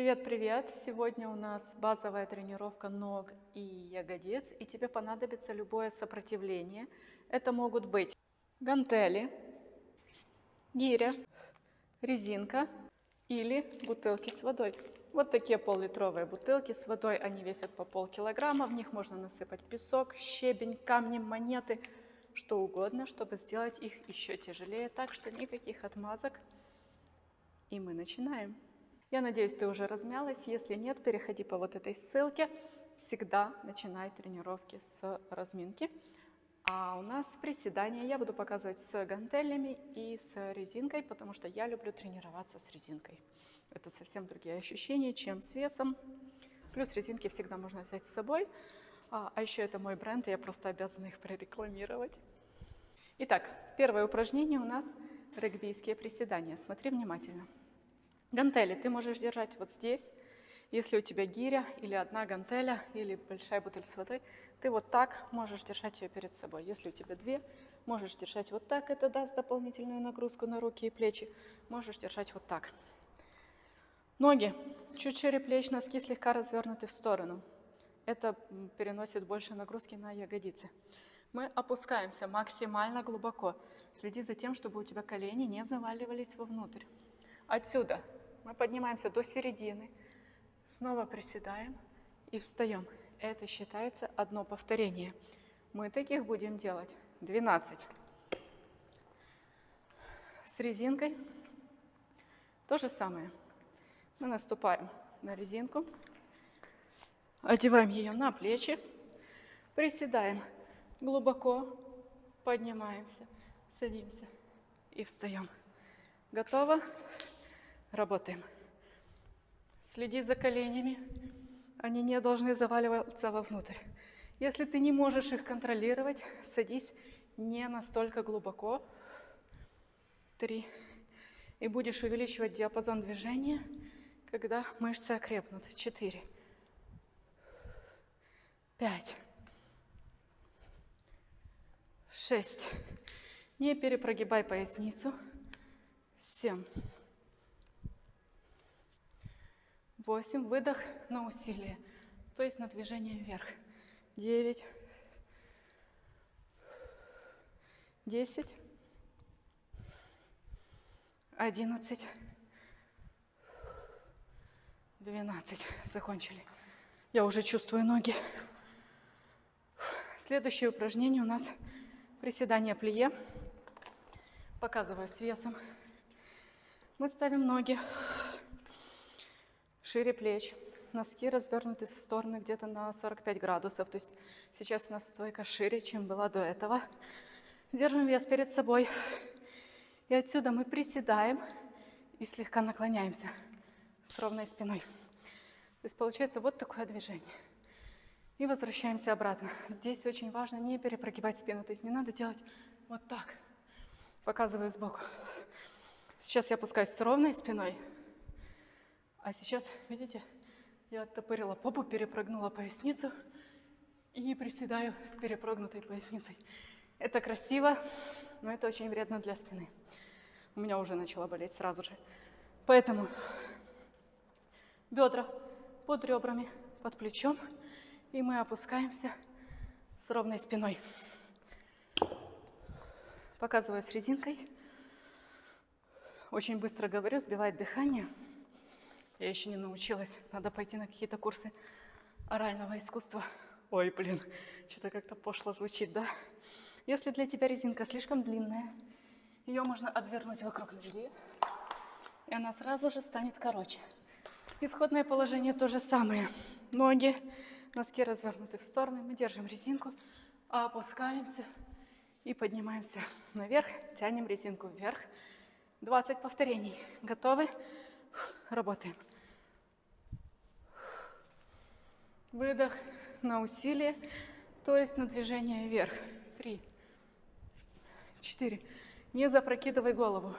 Привет-привет! Сегодня у нас базовая тренировка ног и ягодиц, и тебе понадобится любое сопротивление. Это могут быть гантели, гиря, резинка или бутылки с водой. Вот такие пол-литровые бутылки с водой, они весят по полкилограмма, в них можно насыпать песок, щебень, камни, монеты, что угодно, чтобы сделать их еще тяжелее, так что никаких отмазок. И мы начинаем. Я надеюсь, ты уже размялась. Если нет, переходи по вот этой ссылке. Всегда начинай тренировки с разминки. А у нас приседания я буду показывать с гантелями и с резинкой, потому что я люблю тренироваться с резинкой. Это совсем другие ощущения, чем с весом. Плюс резинки всегда можно взять с собой. А, а еще это мой бренд, и я просто обязана их прорекламировать. Итак, первое упражнение у нас регбийские приседания. Смотри внимательно. Гантели ты можешь держать вот здесь. Если у тебя гиря или одна гантеля, или большая бутыль с водой, ты вот так можешь держать ее перед собой. Если у тебя две, можешь держать вот так, это даст дополнительную нагрузку на руки и плечи. Можешь держать вот так. Ноги чуть шире плеч, носки слегка развернуты в сторону. Это переносит больше нагрузки на ягодицы. Мы опускаемся максимально глубоко. Следи за тем, чтобы у тебя колени не заваливались вовнутрь. Отсюда мы поднимаемся до середины, снова приседаем и встаем. Это считается одно повторение. Мы таких будем делать 12. С резинкой то же самое. Мы наступаем на резинку, одеваем ее на плечи, приседаем глубоко, поднимаемся, садимся и встаем. Готово? Работаем. Следи за коленями. Они не должны заваливаться вовнутрь. Если ты не можешь их контролировать, садись не настолько глубоко. Три. И будешь увеличивать диапазон движения, когда мышцы окрепнут. Четыре. Пять. Шесть. Не перепрогибай поясницу. Семь. 8. Выдох на усилие, то есть на движение вверх. 9. 10. 11. 12. Закончили. Я уже чувствую ноги. Следующее упражнение у нас приседание плие. Показываю с весом. Мы ставим ноги шире плеч, носки развернуты в стороны где-то на 45 градусов. То есть сейчас у нас стойка шире, чем была до этого. Держим вес перед собой. И отсюда мы приседаем и слегка наклоняемся с ровной спиной. То есть получается вот такое движение. И возвращаемся обратно. Здесь очень важно не перепрогибать спину. То есть не надо делать вот так. Показываю сбоку. Сейчас я опускаюсь с ровной спиной. А сейчас, видите, я оттопырила попу, перепрыгнула поясницу и приседаю с перепрогнутой поясницей. Это красиво, но это очень вредно для спины. У меня уже начала болеть сразу же. Поэтому бедра под ребрами, под плечом, и мы опускаемся с ровной спиной. Показываю с резинкой. Очень быстро говорю, сбивает дыхание. Я еще не научилась. Надо пойти на какие-то курсы орального искусства. Ой, блин, что-то как-то пошло звучит, да? Если для тебя резинка слишком длинная, ее можно обвернуть вокруг ноги, и она сразу же станет короче. Исходное положение то же самое. Ноги, носки развернуты в стороны, мы держим резинку, опускаемся и поднимаемся наверх, тянем резинку вверх. 20 повторений. Готовы? Работаем. Выдох на усилие, то есть на движение вверх. Три, четыре. Не запрокидывай голову.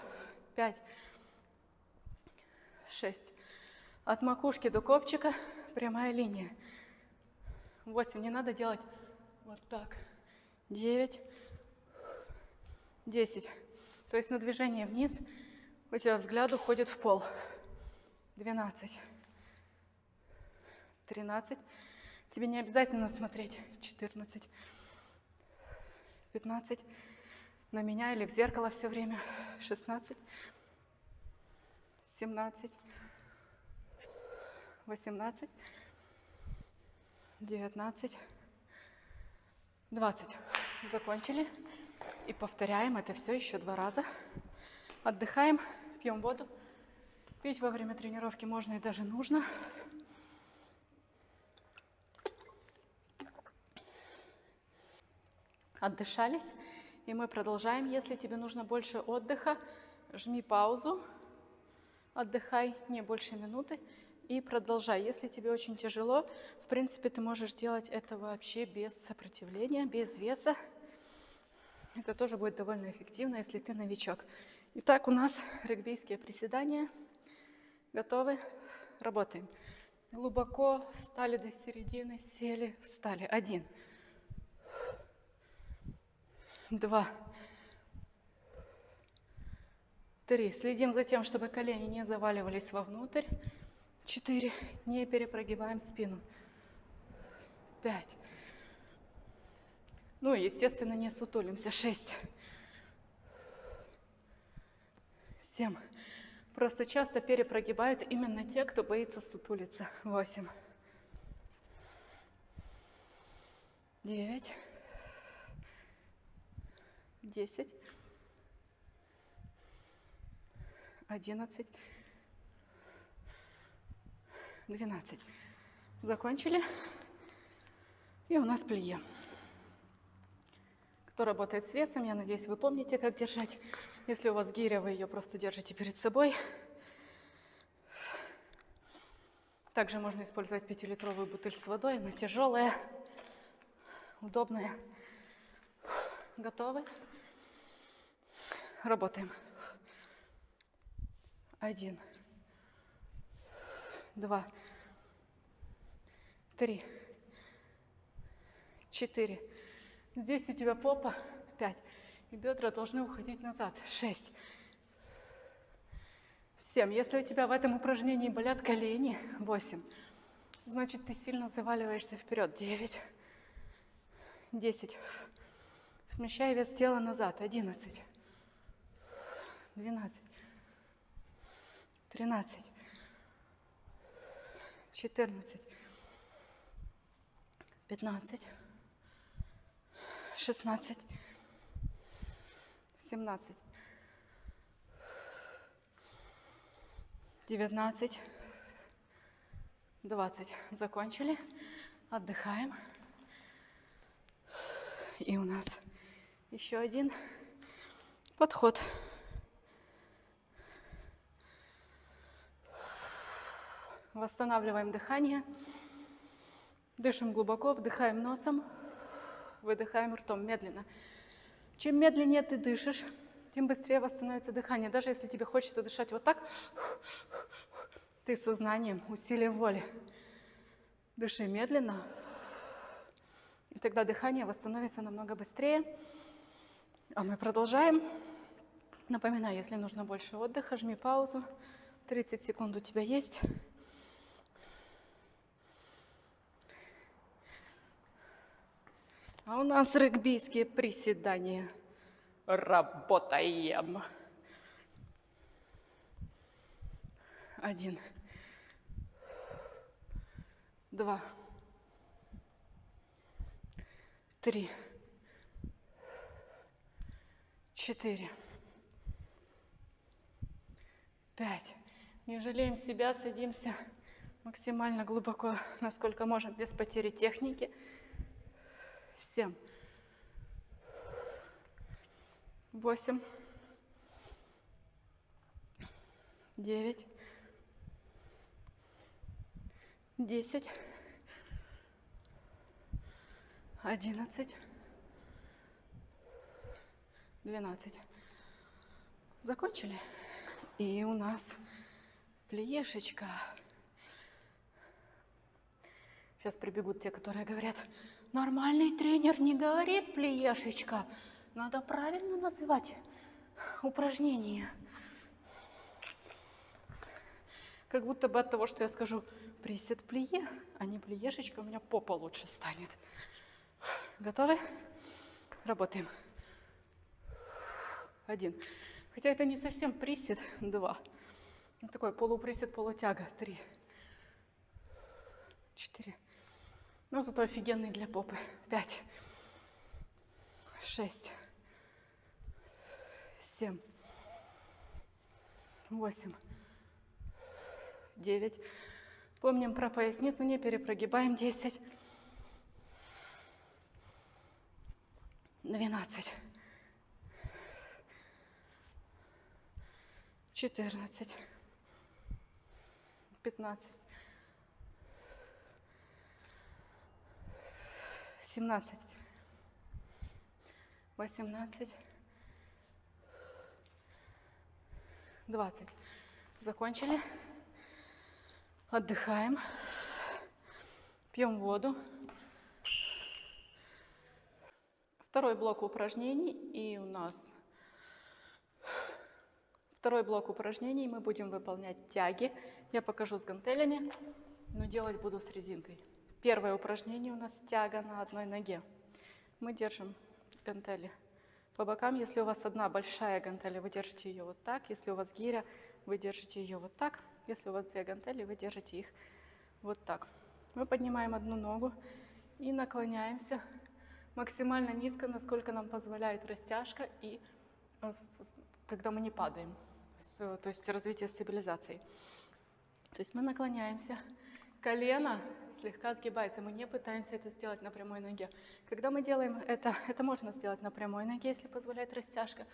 Пять, шесть. От макушки до копчика прямая линия. Восемь. Не надо делать вот так. Девять, десять. То есть на движение вниз у тебя взгляд уходит в пол. Двенадцать. 13. Тебе не обязательно смотреть. 14. 15. На меня или в зеркало все время. 16. 17. 18. 19. 20. Закончили. И повторяем это все еще два раза. Отдыхаем, пьем воду. Пить во время тренировки можно и даже нужно. Отдышались. И мы продолжаем. Если тебе нужно больше отдыха, жми паузу. Отдыхай не больше минуты и продолжай. Если тебе очень тяжело, в принципе, ты можешь делать это вообще без сопротивления, без веса. Это тоже будет довольно эффективно, если ты новичок. Итак, у нас регбийские приседания. Готовы? Работаем. Глубоко встали до середины, сели, встали. Один. Два. Три. Следим за тем, чтобы колени не заваливались вовнутрь. Четыре. Не перепрогибаем спину. Пять. Ну, естественно, не сутулимся. Шесть. Семь. Просто часто перепрогибают именно те, кто боится сутулиться. Восемь. Девять. Десять. Одиннадцать. Двенадцать. Закончили. И у нас плие. Кто работает с весом, я надеюсь, вы помните, как держать. Если у вас гиря, вы ее просто держите перед собой. Также можно использовать 5-литровую бутыль с водой. Она тяжелая, удобная. Готовы? Работаем. Один. Два. Три. Четыре. Здесь у тебя попа. Пять. И бедра должны уходить назад. Шесть. Семь. Если у тебя в этом упражнении болят колени. Восемь. Значит, ты сильно заваливаешься вперед. Девять. Десять. Смещай вес тела назад. Одиннадцать. Двенадцать. Тринадцать. Четырнадцать. Пятнадцать. Шестнадцать. 17, 19, 20. Закончили. Отдыхаем. И у нас еще один подход. Восстанавливаем дыхание. Дышим глубоко, вдыхаем носом, выдыхаем ртом медленно. Чем медленнее ты дышишь, тем быстрее восстановится дыхание. Даже если тебе хочется дышать вот так, ты сознанием, усилием воли. Дыши медленно, и тогда дыхание восстановится намного быстрее. А мы продолжаем. Напоминаю, если нужно больше отдыха, жми паузу. 30 секунд у тебя есть. А у нас регбийские приседания. Работаем. Один. Два. Три. Четыре. Пять. Не жалеем себя, садимся максимально глубоко, насколько можем, без потери техники семь, восемь, девять, десять, одиннадцать, двенадцать. Закончили? И у нас плеешечка. Сейчас прибегут те, которые говорят, Нормальный тренер не говорит плеешечка. Надо правильно называть упражнение. Как будто бы от того, что я скажу присед плие, а не плиешечка, у меня попа лучше станет. Готовы? Работаем. Один. Хотя это не совсем присед. Два. Такой полуприсед, полутяга. Три. Четыре. Ну, зато офигенный для попы. Пять. Шесть. Семь. Восемь. Девять. Помним про поясницу, не перепрогибаем. Десять. Двенадцать. Четырнадцать. Пятнадцать. Семнадцать. Восемнадцать. Двадцать. Закончили. Отдыхаем. Пьем воду. Второй блок упражнений. И у нас второй блок упражнений. Мы будем выполнять тяги. Я покажу с гантелями, но делать буду с резинкой. Первое упражнение у нас тяга на одной ноге. Мы держим гантели по бокам. Если у вас одна большая гантель, вы держите ее вот так. Если у вас гиря, вы держите ее вот так. Если у вас две гантели, вы держите их вот так. Мы поднимаем одну ногу и наклоняемся максимально низко, насколько нам позволяет растяжка и э, когда мы не падаем, то есть развитие стабилизации. То есть мы наклоняемся, колено слегка сгибается, мы не пытаемся это сделать на прямой ноге. Когда мы делаем это, это можно сделать на прямой ноге, если позволяет растяжка,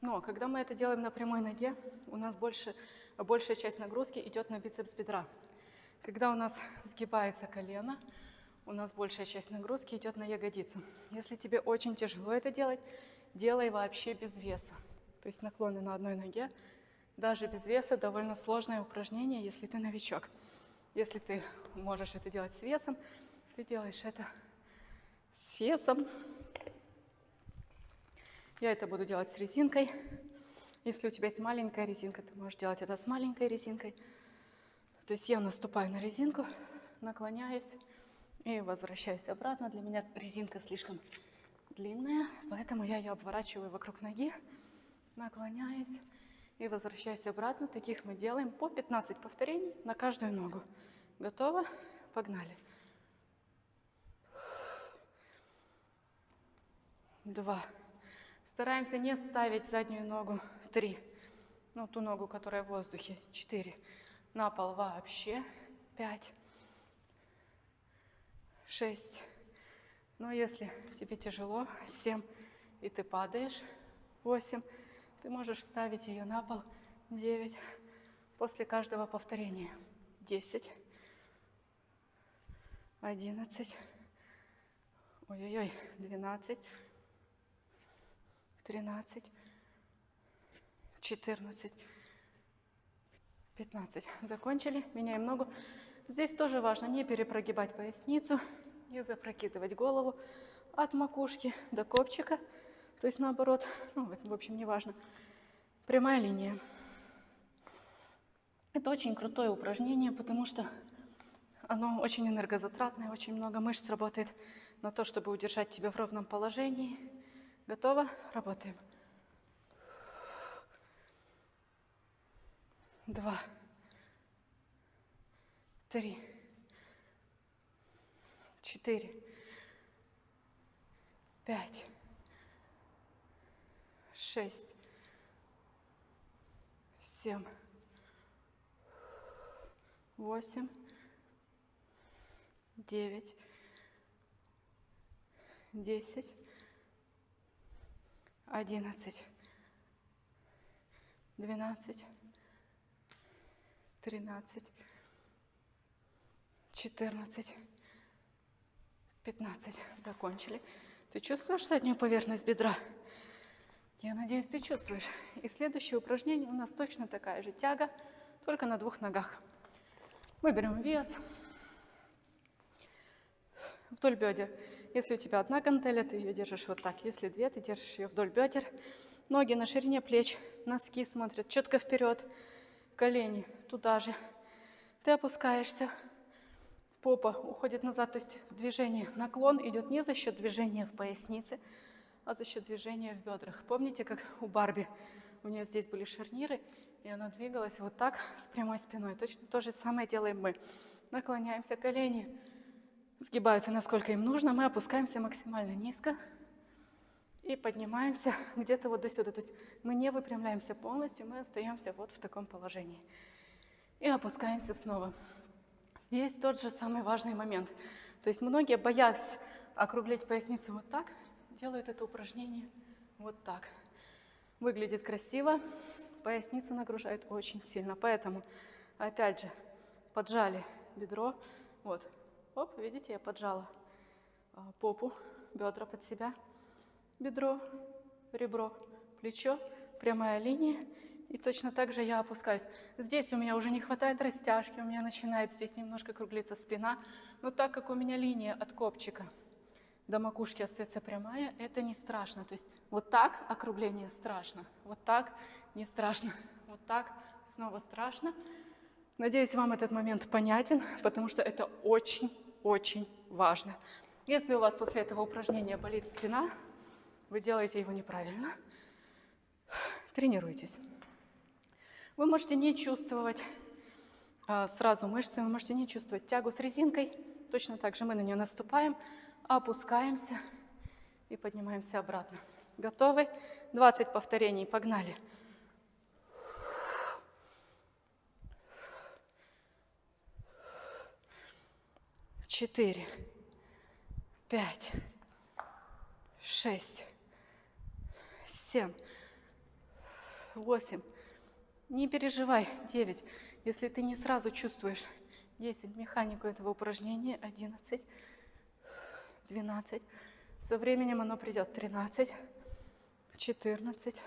но когда мы это делаем на прямой ноге, у нас больше, большая часть нагрузки идет на бицепс бедра. Когда у нас сгибается колено, у нас большая часть нагрузки идет на ягодицу. Если тебе очень тяжело это делать, делай вообще без веса. То есть наклоны на одной ноге, даже без веса, довольно сложное упражнение, если ты новичок. Если ты можешь это делать с весом, ты делаешь это с весом. Я это буду делать с резинкой. Если у тебя есть маленькая резинка, ты можешь делать это с маленькой резинкой. То есть я наступаю на резинку, наклоняюсь и возвращаюсь обратно. Для меня резинка слишком длинная, поэтому я ее обворачиваю вокруг ноги, наклоняюсь и возвращаюсь обратно. Таких мы делаем по 15 повторений на каждую ногу. Готово? Погнали. Два. Стараемся не ставить заднюю ногу. Три. Ну, ту ногу, которая в воздухе. Четыре. На пол вообще. Пять. Шесть. Но если тебе тяжело, семь, и ты падаешь, восемь, ты можешь ставить ее на пол, девять, после каждого повторения, десять, одиннадцать, ой-ой-ой, двенадцать, тринадцать, четырнадцать, пятнадцать. Закончили, меняем ногу. Здесь тоже важно не перепрогибать поясницу, не запрокидывать голову от макушки до копчика, то есть наоборот, ну, в общем, не важно. Прямая линия. Это очень крутое упражнение, потому что оно очень энергозатратное, очень много мышц работает на то, чтобы удержать тебя в ровном положении. Готово? Работаем. Два. Три. Четыре. Пять. Шесть. Семь. Восемь девять, десять, одиннадцать, двенадцать, тринадцать, четырнадцать, пятнадцать. Закончили. Ты чувствуешь заднюю поверхность бедра? Я надеюсь, ты чувствуешь. И следующее упражнение у нас точно такая же тяга, только на двух ногах. Мы берем вес, вдоль бедер. Если у тебя одна гантеля, ты ее держишь вот так. Если две, ты держишь ее вдоль бедер. Ноги на ширине плеч, носки смотрят четко вперед, колени туда же. Ты опускаешься, попа уходит назад, то есть движение, наклон идет не за счет движения в пояснице, а за счет движения в бедрах. Помните, как у Барби? У нее здесь были шарниры, и она двигалась вот так с прямой спиной. Точно то же самое делаем мы. Наклоняемся, колени сгибаются, насколько им нужно. Мы опускаемся максимально низко и поднимаемся где-то вот до сюда. То есть мы не выпрямляемся полностью, мы остаемся вот в таком положении. И опускаемся снова. Здесь тот же самый важный момент. То есть многие, боясь округлить поясницу вот так, делают это упражнение вот так. Выглядит красиво, поясницу нагружает очень сильно. Поэтому, опять же, поджали бедро. Вот, оп, видите, я поджала а, попу, бедра под себя, бедро, ребро, плечо, прямая линия. И точно так же я опускаюсь. Здесь у меня уже не хватает растяжки, у меня начинает здесь немножко круглиться спина. Но так как у меня линия от копчика до макушки остается прямая, это не страшно. То есть вот так округление страшно, вот так не страшно, вот так снова страшно. Надеюсь, вам этот момент понятен, потому что это очень-очень важно. Если у вас после этого упражнения болит спина, вы делаете его неправильно. Тренируйтесь. Вы можете не чувствовать а, сразу мышцы, вы можете не чувствовать тягу с резинкой. Точно так же мы на нее наступаем, опускаемся и поднимаемся обратно. Готовы? 20 повторений, погнали. Четыре, пять, шесть, семь, восемь, не переживай, 9. Если ты не сразу чувствуешь 10, механику этого упражнения, 11, 12. Со временем оно придет 13, 14,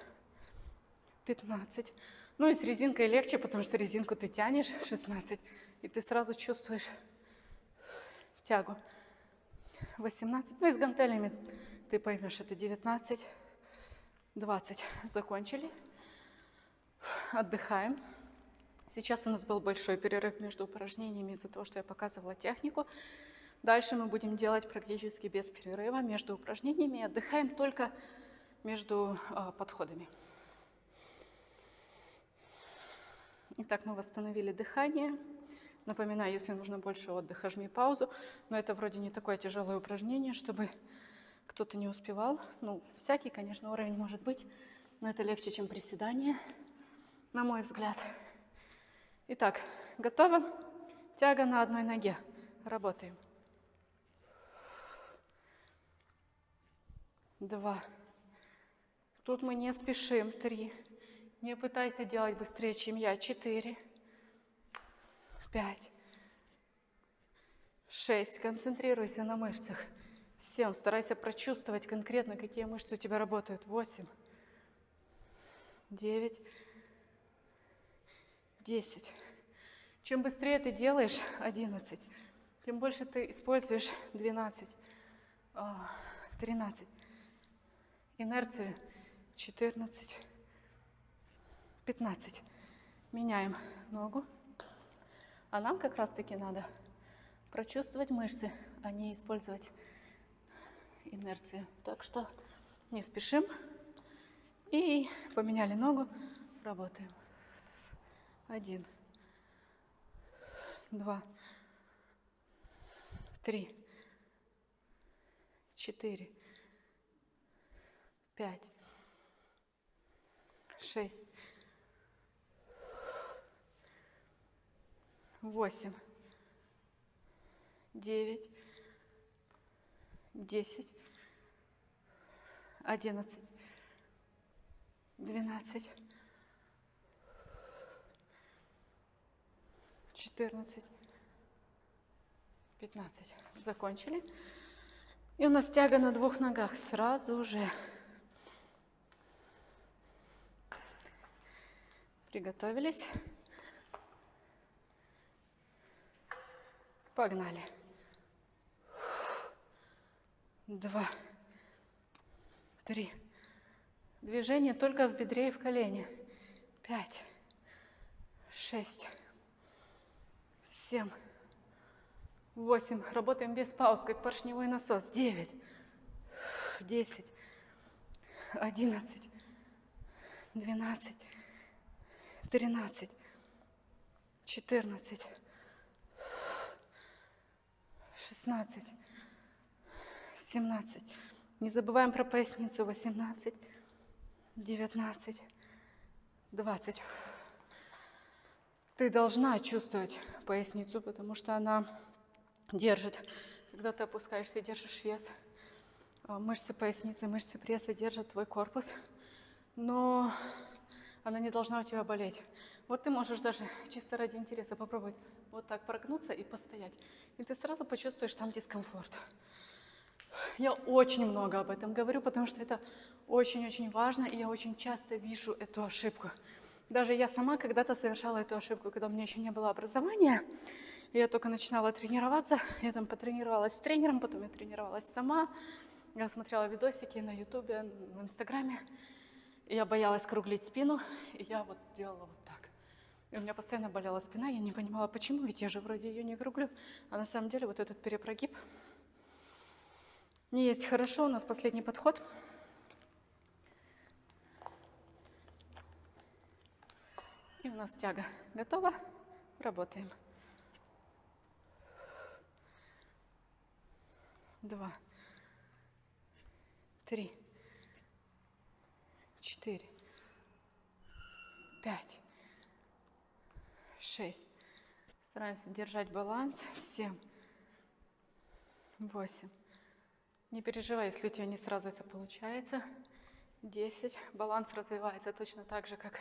15. Ну и с резинкой легче, потому что резинку ты тянешь 16, и ты сразу чувствуешь тягу. 18. Ну и с гантелями ты поймешь, это 19, 20. Закончили отдыхаем. Сейчас у нас был большой перерыв между упражнениями из-за того, что я показывала технику. Дальше мы будем делать практически без перерыва между упражнениями. Отдыхаем только между э, подходами. Итак, мы восстановили дыхание. Напоминаю, если нужно больше отдыха, жми паузу. Но это вроде не такое тяжелое упражнение, чтобы кто-то не успевал. Ну, всякий, конечно, уровень может быть, но это легче, чем приседание на мой взгляд. Итак, готово? Тяга на одной ноге. Работаем. Два. Тут мы не спешим. Три. Не пытайся делать быстрее, чем я. Четыре. Пять. Шесть. Концентрируйся на мышцах. Семь. Старайся прочувствовать конкретно, какие мышцы у тебя работают. Восемь. Девять. 10. Чем быстрее ты делаешь 11, тем больше ты используешь 12, 13, инерция 14, 15. Меняем ногу. А нам как раз-таки надо прочувствовать мышцы, а не использовать инерцию. Так что не спешим. И поменяли ногу, работаем. Один, два, три, четыре, пять, шесть, восемь, девять, десять, одиннадцать, двенадцать. 14, 15. Закончили. И у нас тяга на двух ногах сразу же. Приготовились. Погнали. Два, три. Движение только в бедре и в колене. Пять, шесть, семь, восемь. Работаем без пауз, как поршневой насос. Девять, десять, одиннадцать, двенадцать, тринадцать, четырнадцать, шестнадцать, семнадцать. Не забываем про поясницу. Восемнадцать, девятнадцать, двадцать. Ты должна чувствовать поясницу, потому что она держит. Когда ты опускаешься и держишь вес, а, мышцы поясницы, мышцы пресса держат твой корпус, но она не должна у тебя болеть. Вот ты можешь даже чисто ради интереса попробовать вот так прогнуться и постоять. И ты сразу почувствуешь там дискомфорт. Я очень много об этом говорю, потому что это очень-очень важно, и я очень часто вижу эту ошибку. Даже я сама когда-то совершала эту ошибку, когда у меня еще не было образования. Я только начинала тренироваться. Я там потренировалась с тренером, потом я тренировалась сама. Я смотрела видосики на ютубе, в инстаграме. Я боялась круглить спину, и я вот делала вот так. И у меня постоянно болела спина, я не понимала, почему, ведь я же вроде ее не круглю. А на самом деле вот этот перепрогиб не есть хорошо. У нас последний подход – И у нас тяга готова. Работаем. Два. Три. Четыре. Пять. Шесть. Стараемся держать баланс. Семь. Восемь. Не переживай, если у тебя не сразу это получается. Десять. Баланс развивается точно так же, как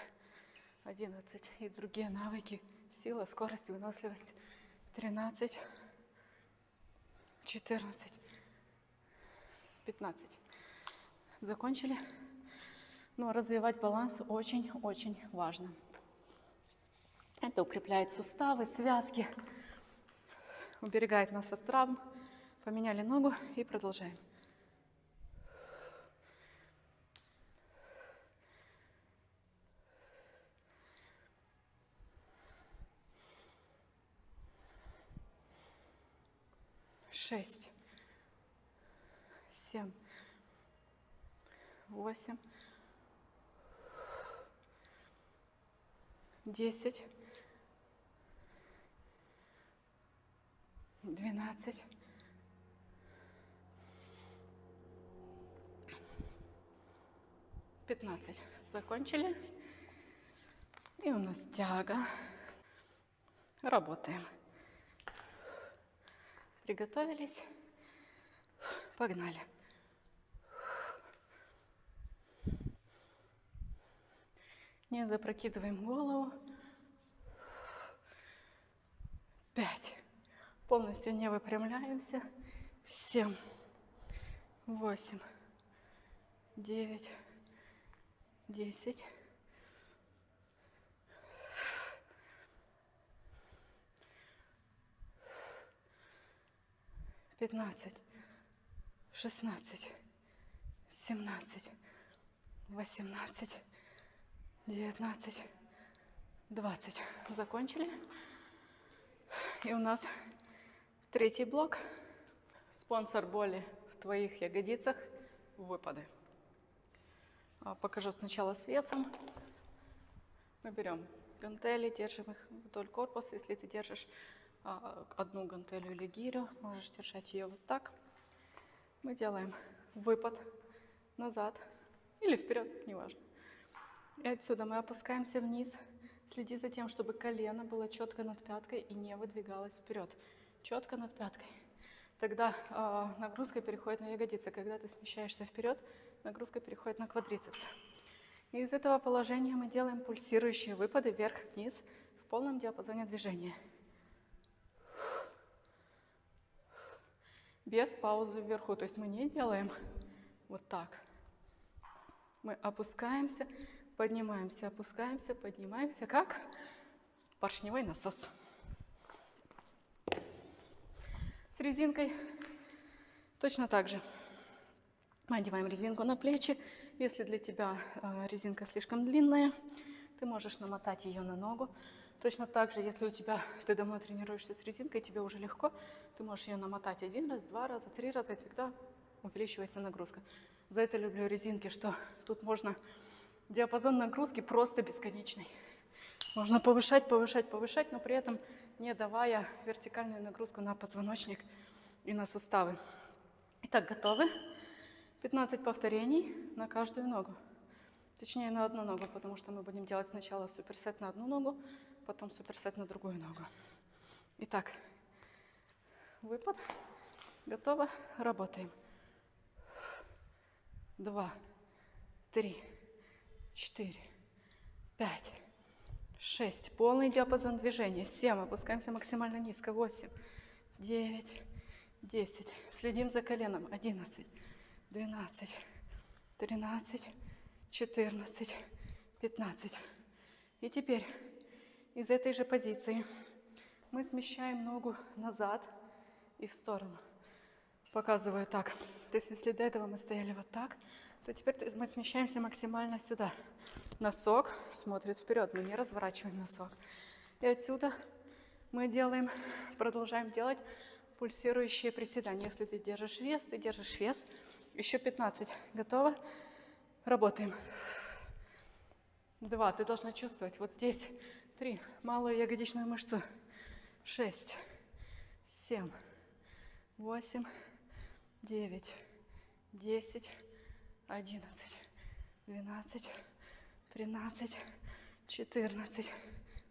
11. И другие навыки. Сила, скорость, выносливость. 13. 14. 15. Закончили? Но развивать баланс очень-очень важно. Это укрепляет суставы, связки, уберегает нас от травм. Поменяли ногу и продолжаем. шесть, семь, восемь, десять, двенадцать, пятнадцать. Закончили. И у нас тяга. Работаем. Приготовились. Погнали. Не запрокидываем голову. Пять. Полностью не выпрямляемся. Семь. Восемь. Девять. Десять. 15, 16, 17, 18, 19, 20. Закончили. И у нас третий блок. Спонсор боли в твоих ягодицах. Выпады. А, покажу сначала с весом. Мы берем гантели, держим их вдоль корпуса. Если ты держишь а, одну гантелю или гирю, можешь держать ее вот так. Мы делаем выпад назад или вперед, неважно. И отсюда мы опускаемся вниз. Следи за тем, чтобы колено было четко над пяткой и не выдвигалось вперед. Четко над пяткой. Тогда э, нагрузка переходит на ягодицы. Когда ты смещаешься вперед, нагрузка переходит на квадрицепс. И из этого положения мы делаем пульсирующие выпады вверх-вниз в полном диапазоне движения. без паузы вверху. То есть мы не делаем вот так. Мы опускаемся, поднимаемся, опускаемся, поднимаемся, как поршневой насос. С резинкой точно так же. Мы одеваем резинку на плечи. Если для тебя э, резинка слишком длинная, ты можешь намотать ее на ногу. Точно так же, если у тебя, ты домой тренируешься с резинкой, тебе уже легко, ты можешь ее намотать один раз, два раза, три раза, и тогда увеличивается нагрузка. За это люблю резинки, что тут можно диапазон нагрузки просто бесконечный. Можно повышать, повышать, повышать, но при этом не давая вертикальную нагрузку на позвоночник и на суставы. Итак, готовы? 15 повторений на каждую ногу. Точнее, на одну ногу, потому что мы будем делать сначала суперсет на одну ногу, потом суперсет на другую ногу. Итак, выпад. Готово. Работаем. Два, три, четыре, пять, шесть. Полный диапазон движения. Семь. Опускаемся максимально низко. Восемь, девять, десять. Следим за коленом. Одиннадцать, двенадцать, тринадцать, четырнадцать, пятнадцать. И теперь из этой же позиции мы смещаем ногу назад и в сторону. Показываю так. То есть если до этого мы стояли вот так, то теперь мы смещаемся максимально сюда. Носок смотрит вперед, мы не разворачиваем носок. И отсюда мы делаем, продолжаем делать пульсирующие приседания. Если ты держишь вес, ты держишь вес. Еще 15. Готово? Работаем. Два. Ты должна чувствовать вот здесь три, малую ягодичную мышцу, шесть, семь, восемь, девять, десять, одиннадцать, двенадцать, тринадцать, четырнадцать,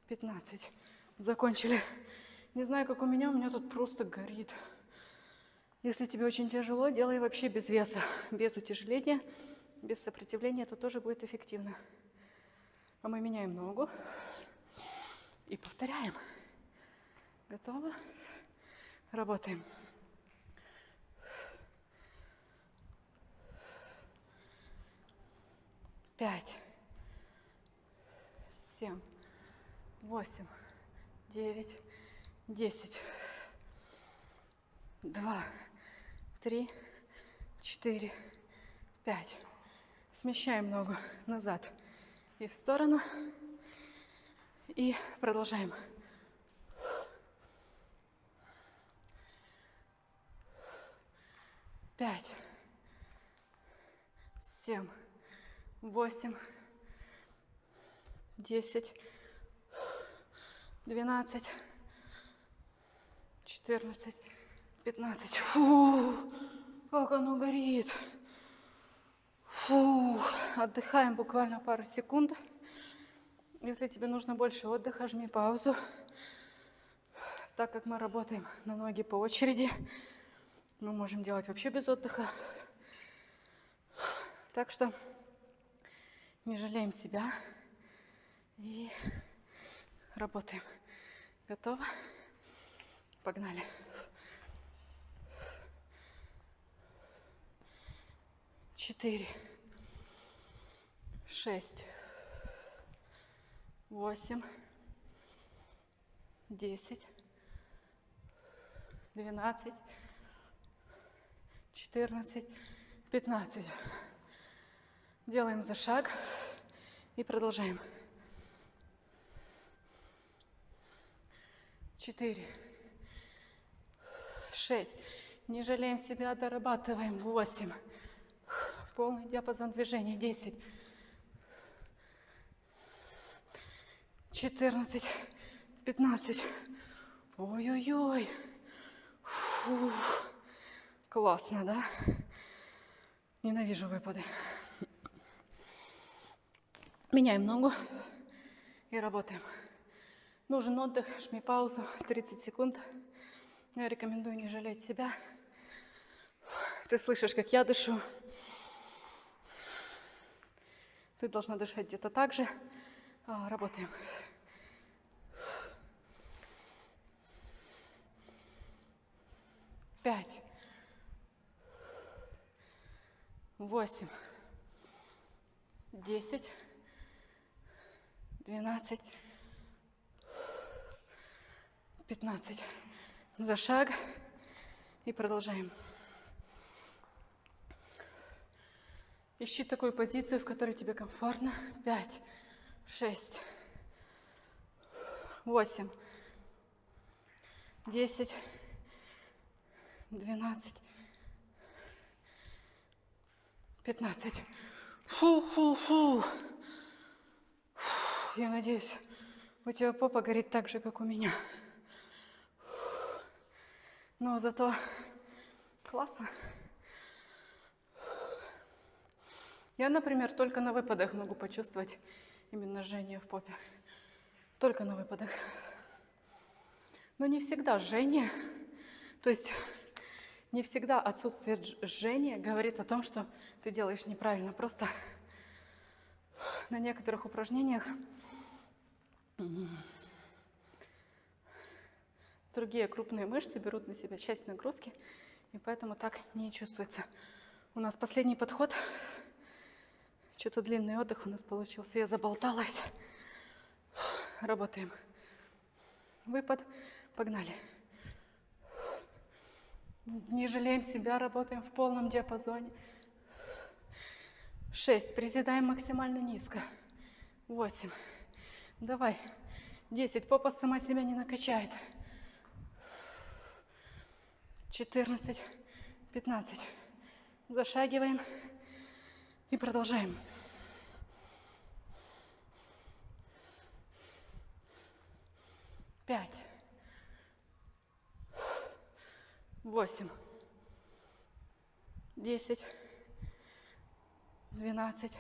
пятнадцать. Закончили. Не знаю, как у меня, у меня тут просто горит. Если тебе очень тяжело, делай вообще без веса, без утяжеления, без сопротивления, это тоже будет эффективно. А мы меняем ногу. И повторяем. Готово? Работаем. Пять, семь, восемь, девять, десять, два, три, четыре, пять. Смещаем ногу назад и в сторону. И продолжаем. Пять, семь, восемь, десять, двенадцать, четырнадцать, пятнадцать. Фу, как оно горит. Фу, отдыхаем буквально пару секунд. Если тебе нужно больше отдыха, жми паузу. Так как мы работаем на ноги по очереди, мы можем делать вообще без отдыха. Так что не жалеем себя и работаем. Готово? Погнали. Четыре, шесть, восемь, десять, двенадцать, четырнадцать, пятнадцать. Делаем за шаг и продолжаем. Четыре, шесть. Не жалеем себя, дорабатываем. Восемь. Полный диапазон движения. Десять. 14, 15. Ой-ой-ой. Классно, да? Ненавижу выпады. Меняем ногу и работаем. Нужен отдых, жми паузу, 30 секунд. Я рекомендую не жалеть себя. Ты слышишь, как я дышу. Ты должна дышать где-то так же. А, работаем. Пять. Восемь. Десять. Двенадцать. Пятнадцать. За шаг. И продолжаем. Ищи такую позицию, в которой тебе комфортно. Пять шесть, восемь, десять, двенадцать, пятнадцать. Фу-фу-фу. Я надеюсь, у тебя попа горит так же, как у меня. Но зато классно. Я, например, только на выпадах могу почувствовать именно жжение в попе. Только на выпадах. Но не всегда жжение, то есть не всегда отсутствие жжения говорит о том, что ты делаешь неправильно. Просто на некоторых упражнениях другие крупные мышцы берут на себя часть нагрузки, и поэтому так не чувствуется. У нас последний подход что-то длинный отдых у нас получился. Я заболталась. Работаем. Выпад. Погнали. Не жалеем себя, работаем в полном диапазоне. Шесть. Приседаем максимально низко. Восемь. Давай. Десять. Попа сама себя не накачает. Четырнадцать. Пятнадцать. Зашагиваем. И продолжаем. Пять. Восемь. Десять. Двенадцать.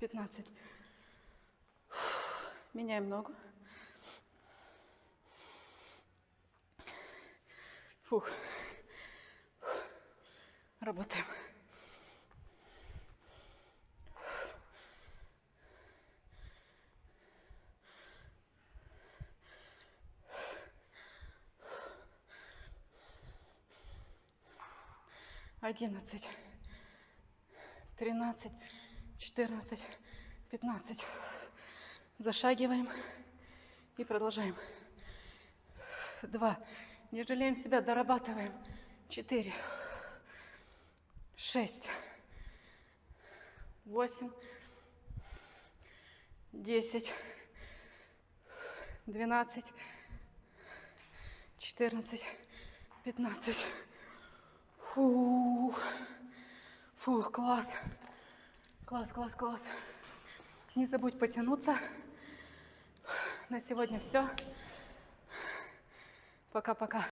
Пятнадцать. Меняем ногу. Фух. Работаем. Одиннадцать, тринадцать, четырнадцать, пятнадцать. Зашагиваем и продолжаем. Два. Не жалеем себя, дорабатываем. Четыре шесть, восемь, десять, двенадцать, четырнадцать, пятнадцать. Фух, фух, класс, класс, класс, класс. Не забудь потянуться. На сегодня все. Пока-пока.